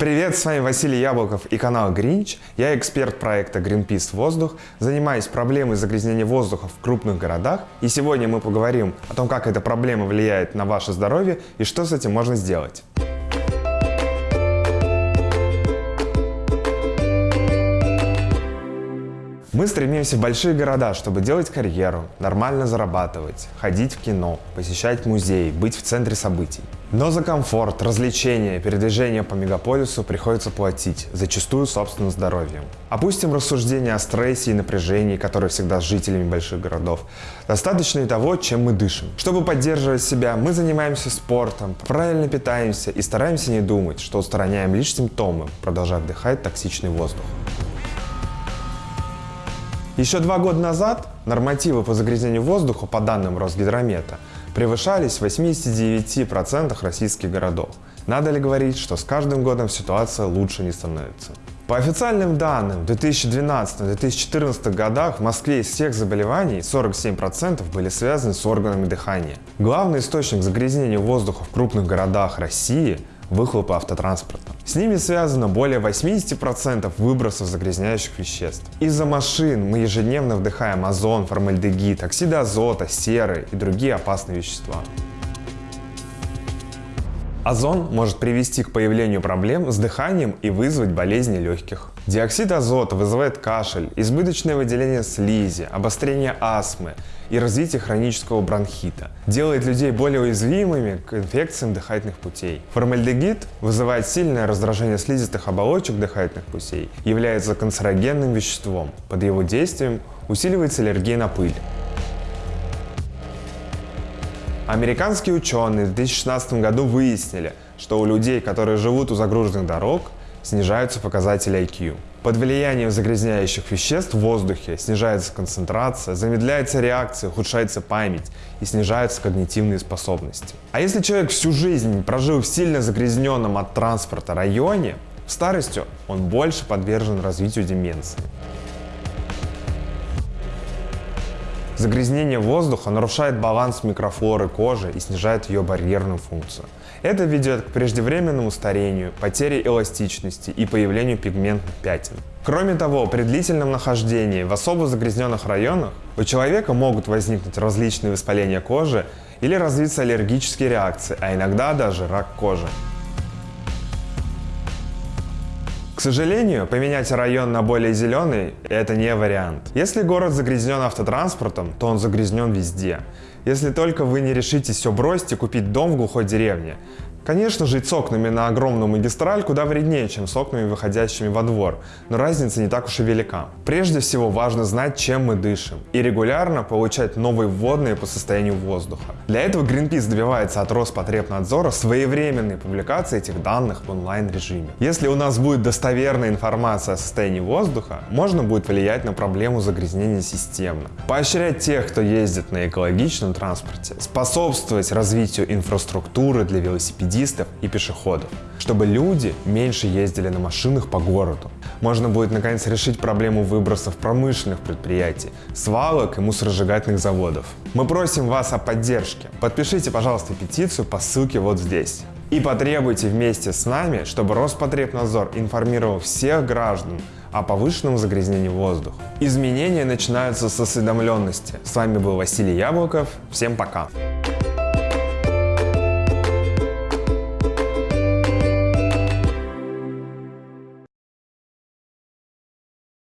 Привет, с вами Василий Яблоков и канал Гринч. Я эксперт проекта Greenpeace Воздух, занимаюсь проблемой загрязнения воздуха в крупных городах. И сегодня мы поговорим о том, как эта проблема влияет на ваше здоровье и что с этим можно сделать. Мы стремимся в большие города, чтобы делать карьеру, нормально зарабатывать, ходить в кино, посещать музеи, быть в центре событий. Но за комфорт, развлечения, передвижение по мегаполису приходится платить, зачастую собственным здоровьем. Опустим рассуждения о стрессе и напряжении, которые всегда с жителями больших городов. Достаточно и того, чем мы дышим. Чтобы поддерживать себя, мы занимаемся спортом, правильно питаемся и стараемся не думать, что устраняем лишь симптомы, продолжая вдыхать токсичный воздух. Еще два года назад нормативы по загрязнению воздуха, по данным Росгидромета, превышались в 89% российских городов. Надо ли говорить, что с каждым годом ситуация лучше не становится? По официальным данным, в 2012-2014 годах в Москве из всех заболеваний 47% были связаны с органами дыхания. Главный источник загрязнения воздуха в крупных городах России выхлопы автотранспорта. С ними связано более 80% выбросов загрязняющих веществ. Из-за машин мы ежедневно вдыхаем озон, формальдегид, оксиды азота, серы и другие опасные вещества. Озон может привести к появлению проблем с дыханием и вызвать болезни легких. Диоксид азота вызывает кашель, избыточное выделение слизи, обострение астмы и развитие хронического бронхита. Делает людей более уязвимыми к инфекциям дыхательных путей. Формальдегид вызывает сильное раздражение слизистых оболочек дыхательных путей, является канцерогенным веществом. Под его действием усиливается аллергия на пыль. Американские ученые в 2016 году выяснили, что у людей, которые живут у загруженных дорог, снижаются показатели IQ. Под влиянием загрязняющих веществ в воздухе снижается концентрация, замедляется реакция, ухудшается память и снижаются когнитивные способности. А если человек всю жизнь прожил в сильно загрязненном от транспорта районе, в старости он больше подвержен развитию деменции. Загрязнение воздуха нарушает баланс микрофлоры кожи и снижает ее барьерную функцию. Это ведет к преждевременному старению, потере эластичности и появлению пигментных пятен. Кроме того, при длительном нахождении в особо загрязненных районах у человека могут возникнуть различные воспаления кожи или развиться аллергические реакции, а иногда даже рак кожи. К сожалению, поменять район на более зеленый – это не вариант. Если город загрязнен автотранспортом, то он загрязнен везде. Если только вы не решите все бросить и купить дом в глухой деревне, Конечно, жить с окнами на огромную магистраль куда вреднее, чем с окнами, выходящими во двор, но разница не так уж и велика. Прежде всего важно знать, чем мы дышим, и регулярно получать новые вводные по состоянию воздуха. Для этого Greenpeace добивается от Роспотребнадзора своевременной публикации этих данных в онлайн-режиме. Если у нас будет достоверная информация о состоянии воздуха, можно будет влиять на проблему загрязнения системно, поощрять тех, кто ездит на экологичном транспорте, способствовать развитию инфраструктуры для велосипедистов, велосипедистов и пешеходов, чтобы люди меньше ездили на машинах по городу. Можно будет наконец решить проблему выбросов промышленных предприятий, свалок и мусоросжигательных заводов. Мы просим вас о поддержке. Подпишите, пожалуйста, петицию по ссылке вот здесь. И потребуйте вместе с нами, чтобы Роспотребнадзор информировал всех граждан о повышенном загрязнении воздуха. Изменения начинаются с осведомленности. С вами был Василий Яблоков. Всем пока!